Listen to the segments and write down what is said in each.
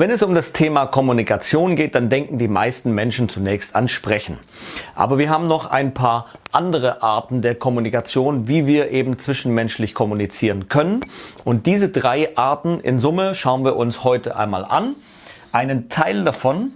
Wenn es um das Thema Kommunikation geht, dann denken die meisten Menschen zunächst an Sprechen. Aber wir haben noch ein paar andere Arten der Kommunikation, wie wir eben zwischenmenschlich kommunizieren können. Und diese drei Arten in Summe schauen wir uns heute einmal an. Einen Teil davon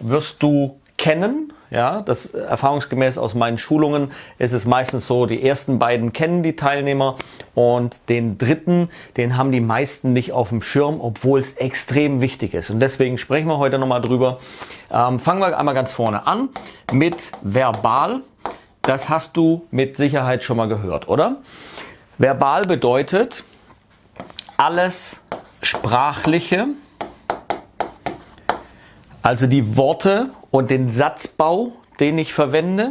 wirst du kennen, ja, das erfahrungsgemäß aus meinen Schulungen ist es meistens so, die ersten beiden kennen die Teilnehmer und den dritten, den haben die meisten nicht auf dem Schirm, obwohl es extrem wichtig ist. Und deswegen sprechen wir heute nochmal drüber. Ähm, fangen wir einmal ganz vorne an mit verbal. Das hast du mit Sicherheit schon mal gehört, oder? Verbal bedeutet alles Sprachliche, also die Worte und den Satzbau, den ich verwende.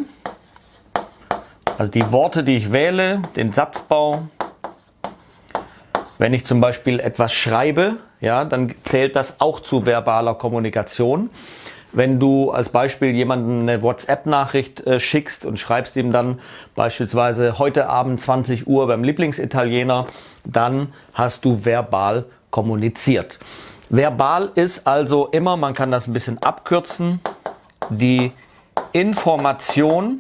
Also die Worte, die ich wähle, den Satzbau. Wenn ich zum Beispiel etwas schreibe, ja, dann zählt das auch zu verbaler Kommunikation. Wenn du als Beispiel jemanden eine WhatsApp-Nachricht äh, schickst und schreibst ihm dann beispielsweise heute Abend 20 Uhr beim Lieblingsitaliener, dann hast du verbal kommuniziert. Verbal ist also immer, man kann das ein bisschen abkürzen, die Information,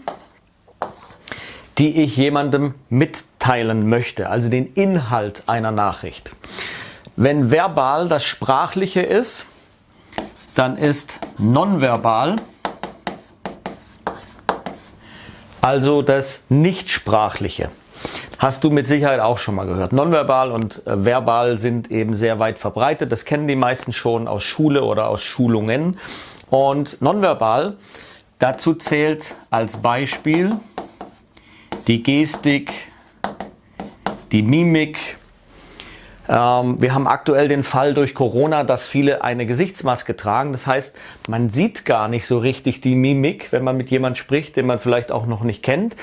die ich jemandem mitteilen möchte, also den Inhalt einer Nachricht. Wenn verbal das Sprachliche ist, dann ist nonverbal also das Nichtsprachliche. Hast du mit Sicherheit auch schon mal gehört. Nonverbal und äh, verbal sind eben sehr weit verbreitet. Das kennen die meisten schon aus Schule oder aus Schulungen. Und nonverbal, dazu zählt als Beispiel die Gestik, die Mimik. Ähm, wir haben aktuell den Fall durch Corona, dass viele eine Gesichtsmaske tragen. Das heißt, man sieht gar nicht so richtig die Mimik, wenn man mit jemand spricht, den man vielleicht auch noch nicht kennt.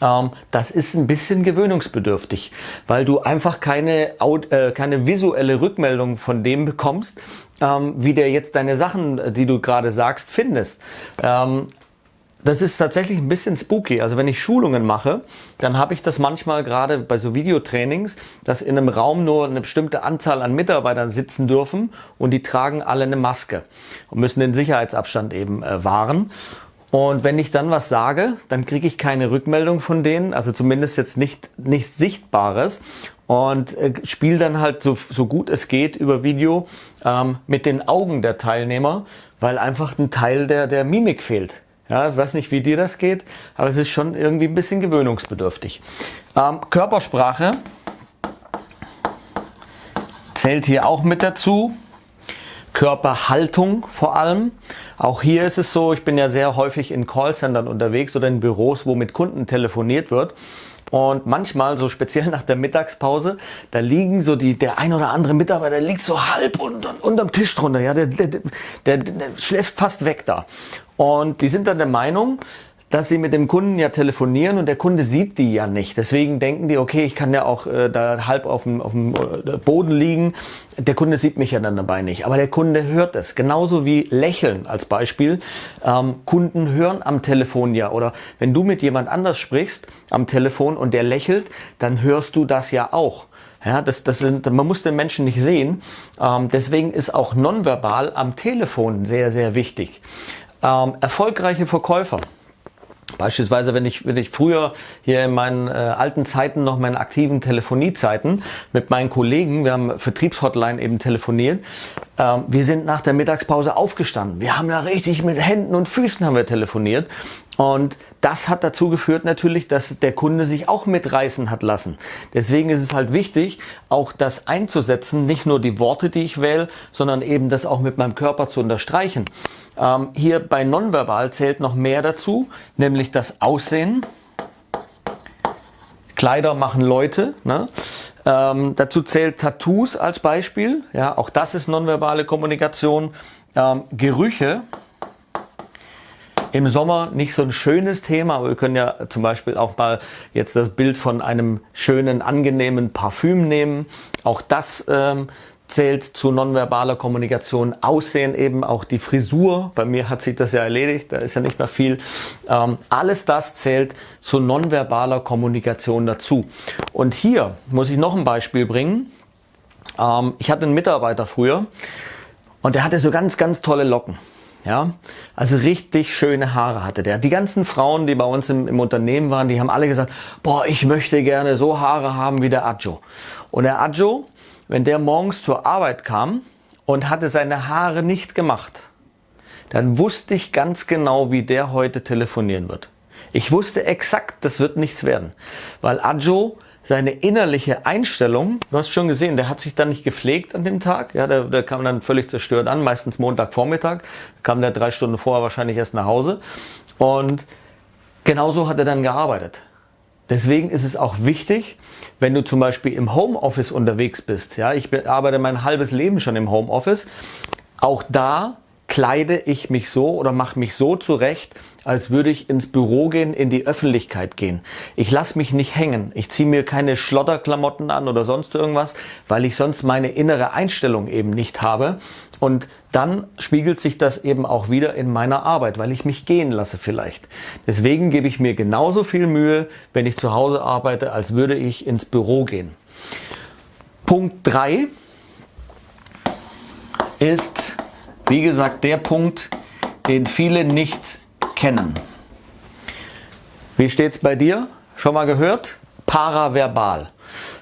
Ähm, das ist ein bisschen gewöhnungsbedürftig, weil du einfach keine, äh, keine visuelle Rückmeldung von dem bekommst, ähm, wie der jetzt deine Sachen, die du gerade sagst, findest. Das ist tatsächlich ein bisschen spooky. Also wenn ich Schulungen mache, dann habe ich das manchmal gerade bei so Videotrainings, dass in einem Raum nur eine bestimmte Anzahl an Mitarbeitern sitzen dürfen und die tragen alle eine Maske und müssen den Sicherheitsabstand eben äh, wahren. Und wenn ich dann was sage, dann kriege ich keine Rückmeldung von denen, also zumindest jetzt nicht nichts Sichtbares und äh, spiele dann halt so, so gut es geht über Video ähm, mit den Augen der Teilnehmer, weil einfach ein Teil der, der Mimik fehlt. Ja, ich weiß nicht, wie dir das geht, aber es ist schon irgendwie ein bisschen gewöhnungsbedürftig. Ähm, Körpersprache zählt hier auch mit dazu. Körperhaltung vor allem. Auch hier ist es so, ich bin ja sehr häufig in Callcentern unterwegs oder in Büros, wo mit Kunden telefoniert wird. Und manchmal, so speziell nach der Mittagspause, da liegen so die, der ein oder andere Mitarbeiter liegt so halb unter, unterm Tisch drunter. Ja, der, der, der, der schläft fast weg da. Und die sind dann der Meinung, dass sie mit dem Kunden ja telefonieren und der Kunde sieht die ja nicht. Deswegen denken die, okay, ich kann ja auch äh, da halb auf dem, auf dem äh, Boden liegen. Der Kunde sieht mich ja dann dabei nicht. Aber der Kunde hört es. Genauso wie Lächeln als Beispiel. Ähm, Kunden hören am Telefon ja. Oder wenn du mit jemand anders sprichst am Telefon und der lächelt, dann hörst du das ja auch. Ja, das, das sind, man muss den Menschen nicht sehen. Ähm, deswegen ist auch nonverbal am Telefon sehr, sehr wichtig. Ähm, erfolgreiche Verkäufer. Beispielsweise, wenn ich, wenn ich früher hier in meinen äh, alten Zeiten, noch meinen aktiven Telefoniezeiten mit meinen Kollegen, wir haben Vertriebshotline eben telefoniert, ähm, wir sind nach der Mittagspause aufgestanden. Wir haben da richtig mit Händen und Füßen haben wir telefoniert. Und das hat dazu geführt natürlich, dass der Kunde sich auch mitreißen hat lassen. Deswegen ist es halt wichtig, auch das einzusetzen, nicht nur die Worte, die ich wähle, sondern eben das auch mit meinem Körper zu unterstreichen. Ähm, hier bei Nonverbal zählt noch mehr dazu, nämlich das Aussehen. Kleider machen Leute. Ne? Ähm, dazu zählt Tattoos als Beispiel. Ja, auch das ist nonverbale Kommunikation. Ähm, Gerüche. Im Sommer nicht so ein schönes Thema, aber wir können ja zum Beispiel auch mal jetzt das Bild von einem schönen, angenehmen Parfüm nehmen. Auch das ähm, zählt zu nonverbaler Kommunikation. Aussehen eben auch die Frisur. Bei mir hat sich das ja erledigt, da ist ja nicht mehr viel. Ähm, alles das zählt zu nonverbaler Kommunikation dazu. Und hier muss ich noch ein Beispiel bringen. Ähm, ich hatte einen Mitarbeiter früher Und der hatte so ganz, ganz tolle Locken. Ja, also richtig schöne Haare hatte der. Die ganzen Frauen, die bei uns im, im, Unternehmen waren, die haben alle gesagt, boah, ich möchte gerne so Haare haben wie der Adjo. Und der Adjo, wenn der morgens zur Arbeit kam und hatte seine Haare nicht gemacht, dann wusste ich ganz genau, wie der heute telefonieren wird. Ich wusste exakt, das wird nichts werden, weil Adjo seine innerliche Einstellung, du hast schon gesehen, der hat sich dann nicht gepflegt an dem Tag, ja, der, der kam dann völlig zerstört an, meistens Montagvormittag, kam der drei Stunden vorher wahrscheinlich erst nach Hause. Und genauso hat er dann gearbeitet. Deswegen ist es auch wichtig, wenn du zum Beispiel im Homeoffice unterwegs bist, ja, ich arbeite mein halbes Leben schon im Homeoffice, auch da kleide ich mich so oder mache mich so zurecht, als würde ich ins Büro gehen, in die Öffentlichkeit gehen. Ich lasse mich nicht hängen. Ich ziehe mir keine Schlotterklamotten an oder sonst irgendwas, weil ich sonst meine innere Einstellung eben nicht habe. Und dann spiegelt sich das eben auch wieder in meiner Arbeit, weil ich mich gehen lasse vielleicht. Deswegen gebe ich mir genauso viel Mühe, wenn ich zu Hause arbeite, als würde ich ins Büro gehen. Punkt 3 ist, wie gesagt, der Punkt, den viele nicht kennen. Wie steht es bei dir? Schon mal gehört? Paraverbal.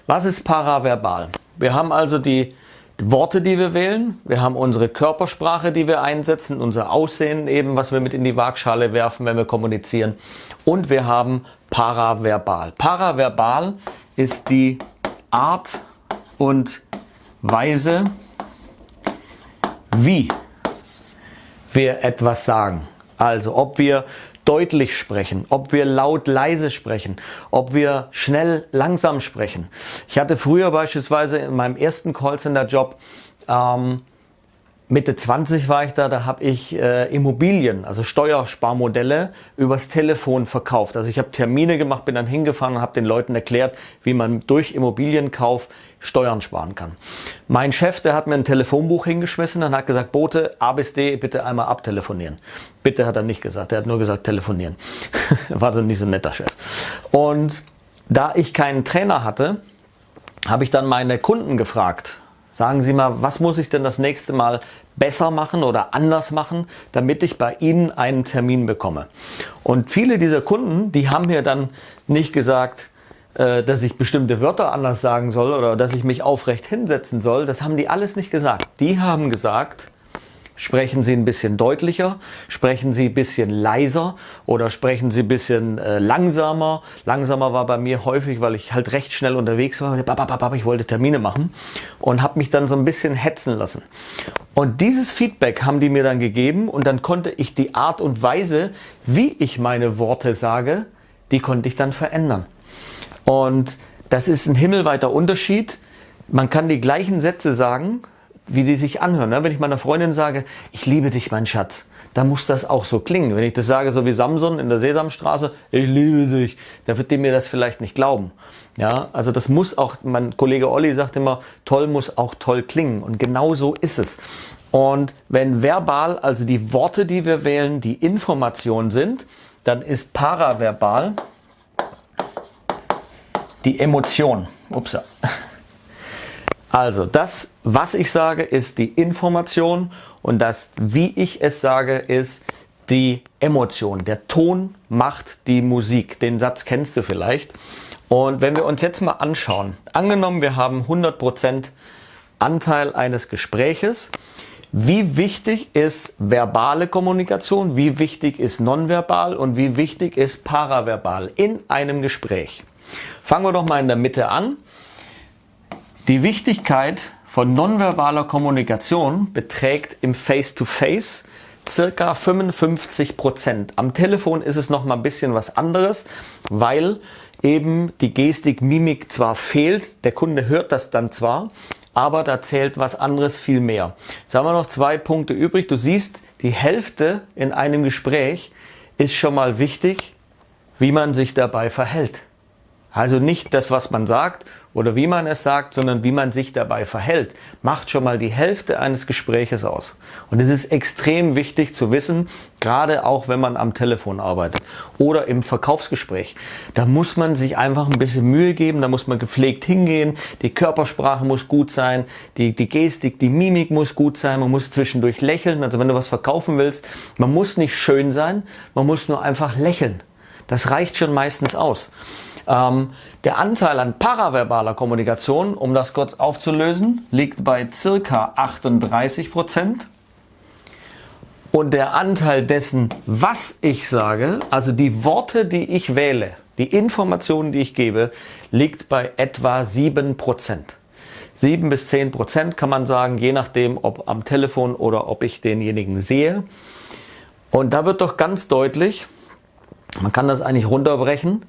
Was ist paraverbal? Wir haben also die Worte, die wir wählen. Wir haben unsere Körpersprache, die wir einsetzen, unser Aussehen eben, was wir mit in die Waagschale werfen, wenn wir kommunizieren. Und wir haben paraverbal. Paraverbal ist die Art und Weise, wie wir etwas sagen. Also ob wir deutlich sprechen, ob wir laut leise sprechen, ob wir schnell langsam sprechen. Ich hatte früher beispielsweise in meinem ersten Callcenter-Job ähm, Mitte 20 war ich da, da habe ich äh, Immobilien, also Steuersparmodelle übers Telefon verkauft. Also ich habe Termine gemacht, bin dann hingefahren und habe den Leuten erklärt, wie man durch Immobilienkauf Steuern sparen kann. Mein Chef, der hat mir ein Telefonbuch hingeschmissen und hat gesagt, Bote, A bis D, bitte einmal abtelefonieren. Bitte hat er nicht gesagt, er hat nur gesagt, telefonieren. war so nicht so ein netter Chef. Und da ich keinen Trainer hatte, habe ich dann meine Kunden gefragt, Sagen Sie mal, was muss ich denn das nächste Mal besser machen oder anders machen, damit ich bei Ihnen einen Termin bekomme? Und viele dieser Kunden, die haben mir dann nicht gesagt, äh, dass ich bestimmte Wörter anders sagen soll oder dass ich mich aufrecht hinsetzen soll. Das haben die alles nicht gesagt. Die haben gesagt, Sprechen Sie ein bisschen deutlicher, sprechen Sie ein bisschen leiser oder sprechen Sie ein bisschen äh, langsamer. Langsamer war bei mir häufig, weil ich halt recht schnell unterwegs war. Ich wollte Termine machen und habe mich dann so ein bisschen hetzen lassen. Und dieses Feedback haben die mir dann gegeben und dann konnte ich die Art und Weise, wie ich meine Worte sage, die konnte ich dann verändern. Und das ist ein himmelweiter Unterschied. Man kann die gleichen Sätze sagen, wie die sich anhören. Ne? Wenn ich meiner Freundin sage, ich liebe dich, mein Schatz, dann muss das auch so klingen. Wenn ich das sage, so wie Samson in der Sesamstraße, ich liebe dich, dann wird die mir das vielleicht nicht glauben. Ja, also das muss auch, mein Kollege Olli sagt immer, toll muss auch toll klingen. Und genau so ist es. Und wenn verbal, also die Worte, die wir wählen, die Information sind, dann ist paraverbal die Emotion. Ups. Also das, was ich sage, ist die Information und das, wie ich es sage, ist die Emotion. Der Ton macht die Musik. Den Satz kennst du vielleicht. Und wenn wir uns jetzt mal anschauen, angenommen wir haben 100% Anteil eines Gespräches, wie wichtig ist verbale Kommunikation, wie wichtig ist nonverbal und wie wichtig ist paraverbal in einem Gespräch. Fangen wir doch mal in der Mitte an. Die Wichtigkeit von nonverbaler Kommunikation beträgt im Face-to-Face circa 55 Prozent. Am Telefon ist es noch mal ein bisschen was anderes, weil eben die Gestik, Mimik zwar fehlt, der Kunde hört das dann zwar, aber da zählt was anderes viel mehr. Jetzt haben wir noch zwei Punkte übrig. Du siehst, die Hälfte in einem Gespräch ist schon mal wichtig, wie man sich dabei verhält. Also nicht das, was man sagt oder wie man es sagt, sondern wie man sich dabei verhält, macht schon mal die Hälfte eines Gespräches aus. Und es ist extrem wichtig zu wissen, gerade auch wenn man am Telefon arbeitet oder im Verkaufsgespräch. Da muss man sich einfach ein bisschen Mühe geben, da muss man gepflegt hingehen, die Körpersprache muss gut sein, die, die Gestik, die Mimik muss gut sein, man muss zwischendurch lächeln, also wenn du was verkaufen willst, man muss nicht schön sein, man muss nur einfach lächeln. Das reicht schon meistens aus. Ähm, der Anteil an paraverbaler Kommunikation, um das kurz aufzulösen, liegt bei circa 38 Prozent. Und der Anteil dessen, was ich sage, also die Worte, die ich wähle, die Informationen, die ich gebe, liegt bei etwa 7 Prozent. 7 bis 10 Prozent kann man sagen, je nachdem, ob am Telefon oder ob ich denjenigen sehe. Und da wird doch ganz deutlich, man kann das eigentlich runterbrechen,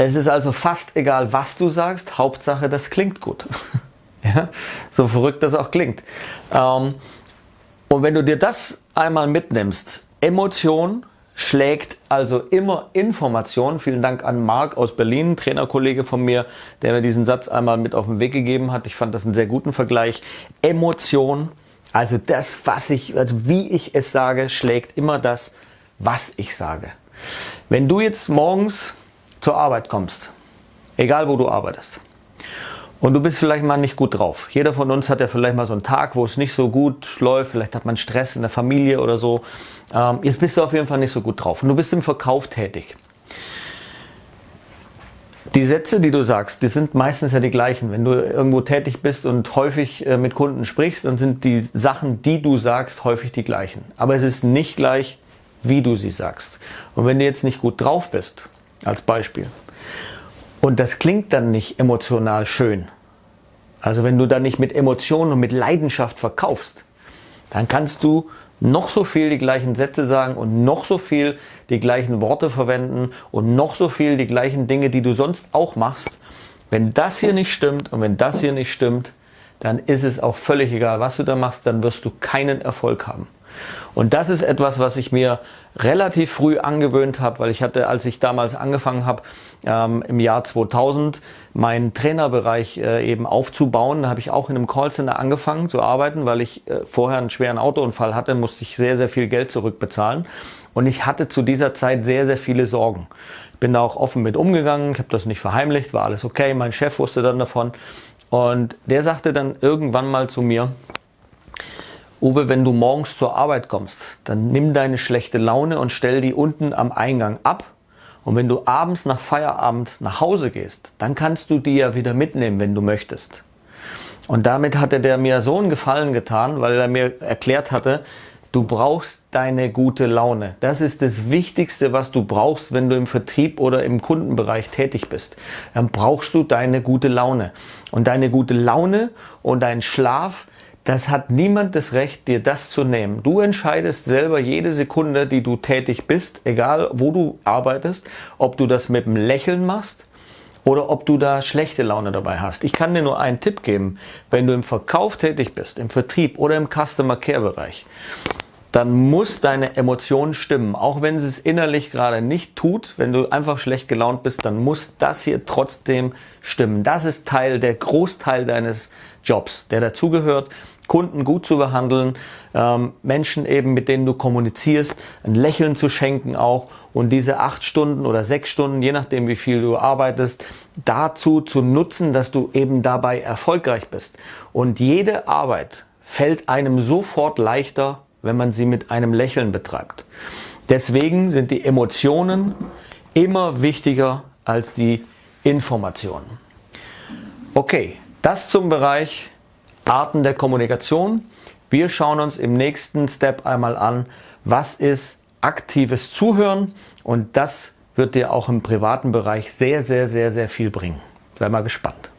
es ist also fast egal, was du sagst, Hauptsache, das klingt gut. ja? So verrückt das auch klingt. Ähm, und wenn du dir das einmal mitnimmst, Emotion schlägt also immer Information. Vielen Dank an Marc aus Berlin, Trainerkollege von mir, der mir diesen Satz einmal mit auf den Weg gegeben hat. Ich fand das einen sehr guten Vergleich. Emotion, also das, was ich, also wie ich es sage, schlägt immer das, was ich sage. Wenn du jetzt morgens zur Arbeit kommst, egal wo du arbeitest, und du bist vielleicht mal nicht gut drauf. Jeder von uns hat ja vielleicht mal so einen Tag, wo es nicht so gut läuft, vielleicht hat man Stress in der Familie oder so. Ähm, jetzt bist du auf jeden Fall nicht so gut drauf und du bist im Verkauf tätig. Die Sätze, die du sagst, die sind meistens ja die gleichen. Wenn du irgendwo tätig bist und häufig äh, mit Kunden sprichst, dann sind die Sachen, die du sagst, häufig die gleichen. Aber es ist nicht gleich, wie du sie sagst. Und wenn du jetzt nicht gut drauf bist, als Beispiel. Und das klingt dann nicht emotional schön. Also wenn du dann nicht mit Emotionen und mit Leidenschaft verkaufst, dann kannst du noch so viel die gleichen Sätze sagen und noch so viel die gleichen Worte verwenden und noch so viel die gleichen Dinge, die du sonst auch machst. Wenn das hier nicht stimmt und wenn das hier nicht stimmt, dann ist es auch völlig egal, was du da machst, dann wirst du keinen Erfolg haben. Und das ist etwas, was ich mir relativ früh angewöhnt habe, weil ich hatte, als ich damals angefangen habe, ähm, im Jahr 2000 meinen Trainerbereich äh, eben aufzubauen, da habe ich auch in einem Callcenter angefangen zu arbeiten, weil ich äh, vorher einen schweren Autounfall hatte, musste ich sehr, sehr viel Geld zurückbezahlen. Und ich hatte zu dieser Zeit sehr, sehr viele Sorgen. Ich bin da auch offen mit umgegangen, ich habe das nicht verheimlicht, war alles okay. Mein Chef wusste dann davon. Und der sagte dann irgendwann mal zu mir, Uwe, wenn du morgens zur Arbeit kommst, dann nimm deine schlechte Laune und stell die unten am Eingang ab. Und wenn du abends nach Feierabend nach Hause gehst, dann kannst du die ja wieder mitnehmen, wenn du möchtest. Und damit hatte der mir so einen Gefallen getan, weil er mir erklärt hatte, du brauchst deine gute Laune. Das ist das Wichtigste, was du brauchst, wenn du im Vertrieb oder im Kundenbereich tätig bist. Dann brauchst du deine gute Laune. Und deine gute Laune und dein Schlaf, das hat niemand das Recht, dir das zu nehmen. Du entscheidest selber jede Sekunde, die du tätig bist, egal wo du arbeitest, ob du das mit einem Lächeln machst oder ob du da schlechte Laune dabei hast. Ich kann dir nur einen Tipp geben. Wenn du im Verkauf tätig bist, im Vertrieb oder im Customer Care Bereich, dann muss deine Emotion stimmen. Auch wenn sie es innerlich gerade nicht tut, wenn du einfach schlecht gelaunt bist, dann muss das hier trotzdem stimmen. Das ist Teil, der Großteil deines Jobs, der dazugehört. Kunden gut zu behandeln, ähm, Menschen eben, mit denen du kommunizierst, ein Lächeln zu schenken auch und diese acht Stunden oder sechs Stunden, je nachdem wie viel du arbeitest, dazu zu nutzen, dass du eben dabei erfolgreich bist. Und jede Arbeit fällt einem sofort leichter, wenn man sie mit einem Lächeln betreibt. Deswegen sind die Emotionen immer wichtiger als die Informationen. Okay, das zum Bereich Arten der Kommunikation. Wir schauen uns im nächsten Step einmal an, was ist aktives Zuhören und das wird dir auch im privaten Bereich sehr, sehr, sehr, sehr viel bringen. Sei mal gespannt.